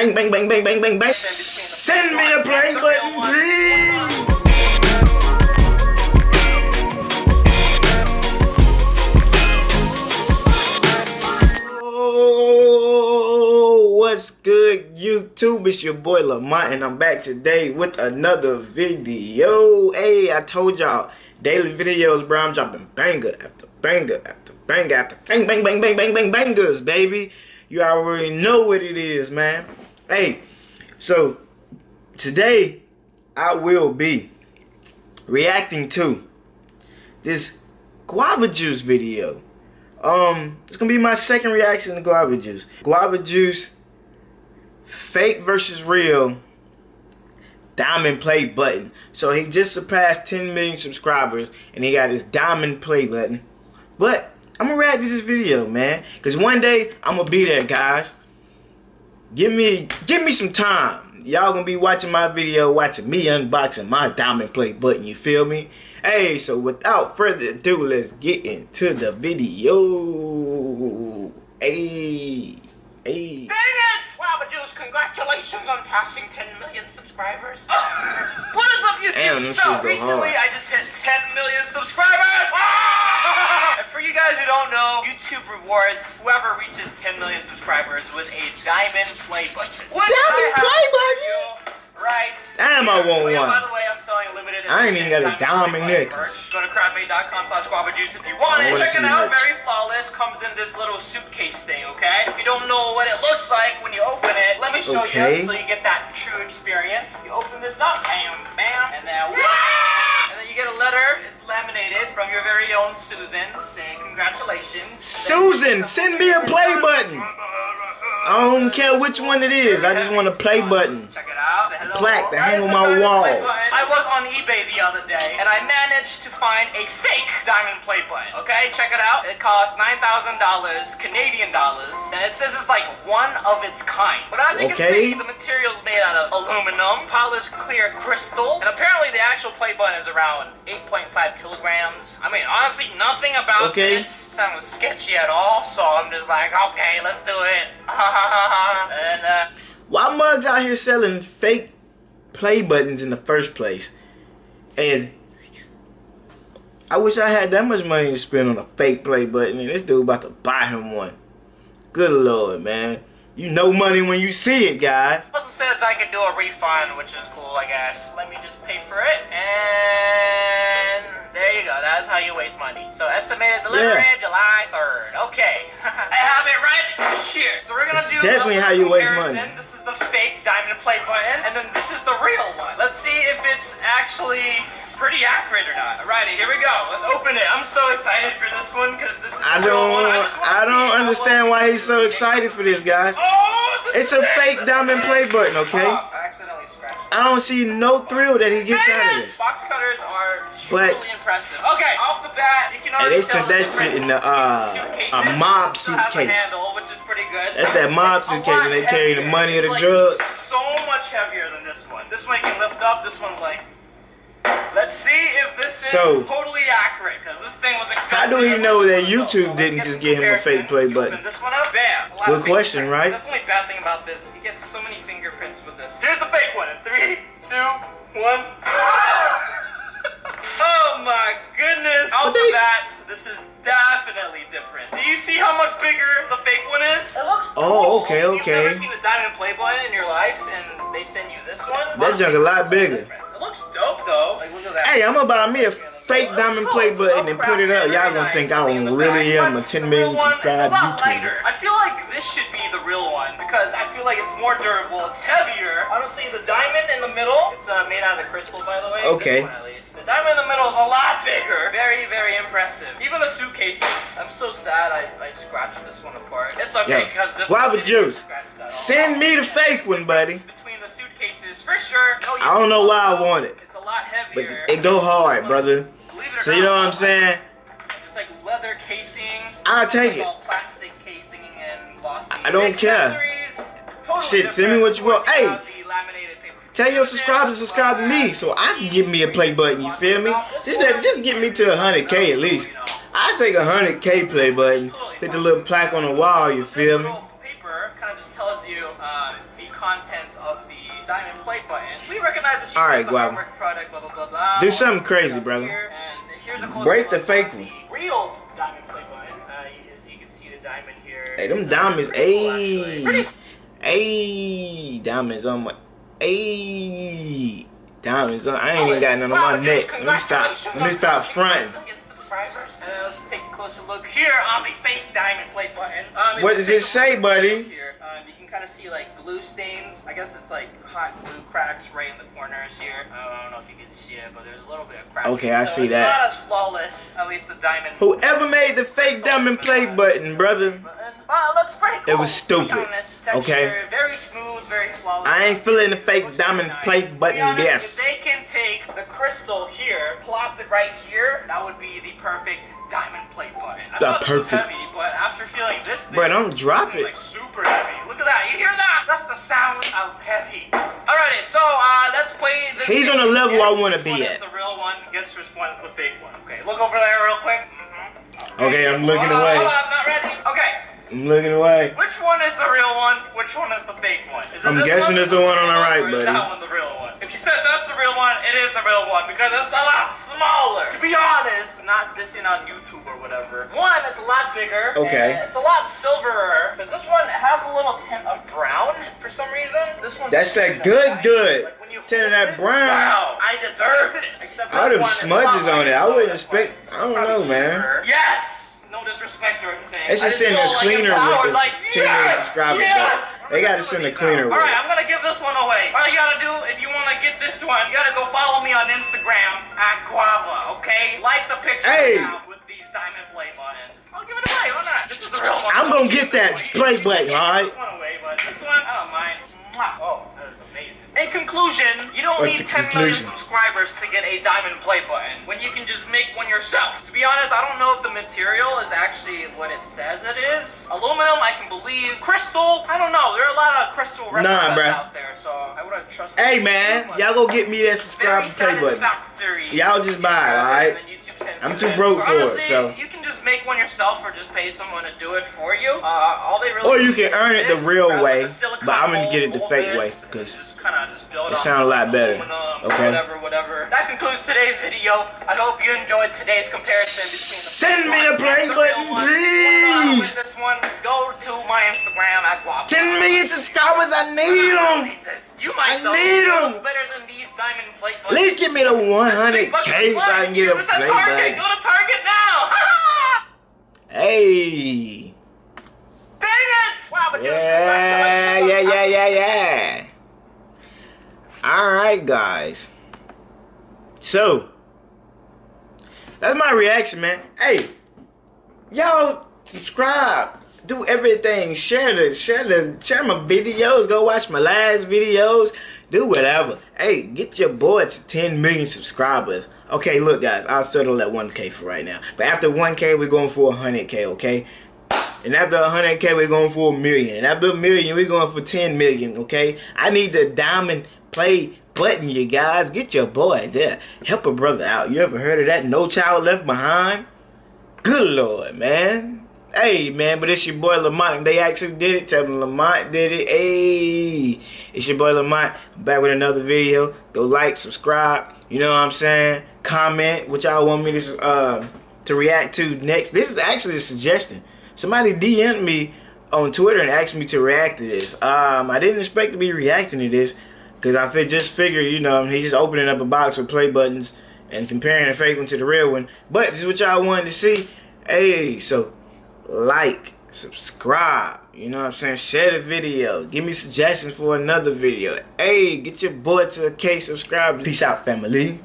Bang, bang, bang, bang, bang, bang, bang. Send me the play button, please. Oh, what's good, YouTube? It's your boy Lamont, and I'm back today with another video. Hey, I told y'all, daily videos, bro. I'm dropping banger after banger after banger after bang, bang, bang, bang, bang, bang, bangers, baby. You already know what it is, man. Hey, so today I will be reacting to this guava juice video. Um, it's gonna be my second reaction to guava juice. Guava juice, fake versus real, diamond play button. So he just surpassed 10 million subscribers and he got his diamond play button. But I'm gonna react to this video, man. Cause one day I'm gonna be there, guys. Give me, give me some time. Y'all gonna be watching my video, watching me unboxing my diamond play button. You feel me? Hey, so without further ado, let's get into the video. Hey, hey. Dang it! Guava Juice, congratulations on passing 10 million subscribers. what is up, YouTube? Damn, so, recently hard. I just YouTube rewards whoever reaches 10 million subscribers with a diamond play button. What Diamond I play for button? Right. Damn, I want Oh, yeah, one. By the way, I'm selling limited I ain't even got a diamond Play necklace. merch. Go to crowdmade.com slash guava juice if you want it. Check it out. merch. Very flawless. Comes in this little suitcase thing, okay? If you don't know what it looks like when you open it, let me show Okay. you so you get that true experience. You open this up, bam, bam, and then wah! Then you get a letter. It's laminated from your very own Susan saying congratulations. Susan, send me a play button. I don't care which one it is. I just want a play button. Check it out. Plaque That hang on my wall. I was on eBay the other day and I managed to find a fake diamond play button. Okay, check it out. It costs nine thousand dollars Canadian dollars, and it says it's like one of its kind. But as you Okay. can see, the material's made out of aluminum, polished clear crystal, and apparently the actual play button is around 8.5 kilograms. I mean, honestly, nothing about Okay. this sounds sketchy at all. So I'm just like, okay, let's do it. and uh. Why mugs out here selling fake play buttons in the first place? And I wish I had that much money to spend on a fake play button, and this dude about to buy him one. Good lord, man. You know money when you see it, guys. Also says I can do a refund, which is cool, I guess. Let me just pay for it, and there you go. That's how you waste money. So estimated delivery Yeah. July 3rd. Okay, I have it right here. So we're gonna It's do definitely how you waste money. This is the fake diamond play button, and then this is the real one. Let's see if it's actually pretty accurate or not. Alrighty, here we go. Let's open it. I'm so excited for this one because this is I the real one. don't, just I don't understand why he's so excited for this, guys. Oh, this It's a fake This diamond play button, okay? Oh, I accidentally scratched it. I don't see no thrill that he gets out of this. Box cutters are truly But- impressive. Okay, off the bat, you can Hey, already they sent that shit in the, uh, a mob suitcase. handle, which is pretty good. That's that mob It's suitcase when they carry the money or the It's drugs. So much heavier than this one. This one you can lift up. This one's like. Let's see if this is So- totally accurate, because this thing was expensive. How do he know that YouTube So didn't just some give him a fake play button? Open this one up, bam. Good question, right? That's the only bad thing about this. You get so many fingerprints with this. Here's the fake one. In three, two, one. oh my goodness. Off the they- bat, this is definitely different. Do you see how much bigger the fake one is? It looks Oh, cool. okay, If You've never seen a diamond play button in your life, and they send you this one. That junk a lot bigger. different. Hey, I'm gonna buy me a fake diamond play button and put it up. Y'all gonna think I really am a 10 million subscribed YouTuber. I feel like this should be the real one because I feel like it's more durable. It's heavier. Honestly, the diamond in the middle, it's uh, made out of crystal, by the way. Okay. This one, at least. The diamond in the middle is a lot bigger. Very, very impressive. Even the suitcases. I'm so sad I, I scratched this one apart. It's okay Yo, because this guava one didn't juice. scratch at all. Send me the fake one, buddy. Between the suitcases, for sure. No, I don't know why I want it, Lot but it go hard, brother. So you know what I'm saying? It's like leather casing. I'll take it. all plastic casing and glossy. I don't care. Totally Shit, send me what you want. Hey, have the laminated paper Tell your subscribers to subscribe to me so I can give me a play button. You feel me? Just just get me to 100k at least. I take a 100k play button. Hit the little plaque on the wall. You feel me? Recognize that she All right, the Guava. artwork product, blah blah blah blah. Do something crazy, brother. And here's a Break the fake one. Real diamond plate button. Uh, as you can see, the diamond here. Hey, them uh, diamonds, pretty cool, actually. ayy. Ayy. Diamonds on my. Ayy. Diamonds on. I ain't even got none on my neck. Let me stop. Let me stop fronting. subscribers. And let's take a closer look here on the fake diamond plate button. Um, What does it say, buddy? Kind of see like glue stains. I guess it's like hot glue cracks right in the corners here. Uh, I don't know if you can see it, but there's a little bit of crack. Okay, I so see it's that. not as flawless. At least the diamond. Whoever made the fake diamond play button, brother. Well, it looks pretty cool. It was stupid, honest. okay? Very smooth, very flawless. I ain't feeling the fake diamond nice. Be button, honest, yes. If they can take the crystal here, plop it right here, that would be the perfect diamond plate button. I The thought this was perfect- heavy, but after feeling this thing, Bro, don't drop it's it. Like super heavy. Look at that. You hear that? That's the sound of heavy. Alrighty, so uh, let's play this. He's game. on the level I wanna which be one at. Is the real one. Guess which one is the fake one. Okay, look over there real quick. Mhm. Okay, I'm looking hold on, away. Hold on, I'm not ready. Okay. I'm looking away. Which one is the real one? Which one is the fake one? Is it I'm guessing one? it's the one on the right, buddy. If you said that's the real one, it is the real one because it's a lot smaller. To be honest, not dissing on YouTube or whatever. One, it's a lot bigger. Okay. and It's a lot silverer because this one has a little tint of brown for some reason. This one. That's that good, good. Tint of that brown. Wow, I deserve it. Except All this them one is a smudges on it. I wouldn't expect- I don't it's probably know, man. Yes. No disrespect or anything. They should just send a cleaner empowered, with like, this 10 million yes, subscribers, yes. They gotta send a cleaner All right, I'm gonna give this one away. All you gotta do if you wanna get this one, you gotta go follow me on Instagram at Guava. Okay, like the picture Hey. with these diamond play buttons. I'll give it away. Why not? This is the real one. I'm gonna get that play button, alright? This one away, but this one, I don't mind. Mwah. Oh, that is amazing. In conclusion, you don't What's need the 10 million subscribers to get a diamond play button when you can just make one yourself. To be honest, I don't know if the material is actually what it says it is. Aluminum, I can believe. Crystal, I don't know. There are a lot of crystal replicas bruh. out there, so I wouldn't trust. Hey, man, y'all go get me that subscribe play button. Y'all just buy it, alright? And then YouTube sends I'm too broke for it, so- You can just make one yourself or just pay someone to do it for you. Uh, all they really Or you can earn it the real way, but I'm gonna get it the fake way, and 'cause just kinda just build it up sound a lot better. aluminum, Okay. Whatever, whatever. That concludes today's video. I hope you enjoyed today's comparison between the Send me the play and the real button, one. If you wanna know how to win please. This one, go to my Instagram at Guap. 10 million subscribers, I need them. You might I need them. better than these diamond plate At least give me the 100k so I can get a play button. Go to Target now. Hey. Dang it! Wow, but Yeah, yeah, yeah, yeah, yeah. Alright, guys. So, that's my reaction, man. Hey, y'all subscribe. Do everything. Share the, share the, share my videos. Go watch my last videos. Do whatever. Hey, get your boy to 10 million subscribers. Okay, look, guys. I'll settle at 1K for right now. But after 1K, we're going for 100K, okay? And after 100k, we're going for a million. And after a million, we're going for 10 million, okay? I need the diamond play button, you guys. Get your boy there. Help a brother out. You ever heard of that? No child left behind? Good lord, man. Hey, man, but it's your boy Lamont. They actually did it. Tell them Lamont did it. Hey, it's your boy Lamont. I'm back with another video. Go like, subscribe. You know what I'm saying? Comment what y'all want me to uh, to react to next. This is actually a suggestion. Somebody DM'd me on Twitter and asked me to react to this. Um, I didn't expect to be reacting to this because I fi- just figured, you know, he's just opening up a box with play buttons and comparing the fake one to the real one. But this is what y'all wanted to see. Hey, so like, subscribe. You know what I'm saying? Share the video. Give me suggestions for another video. Hey, get your boy to a K subscribe. Peace out, family.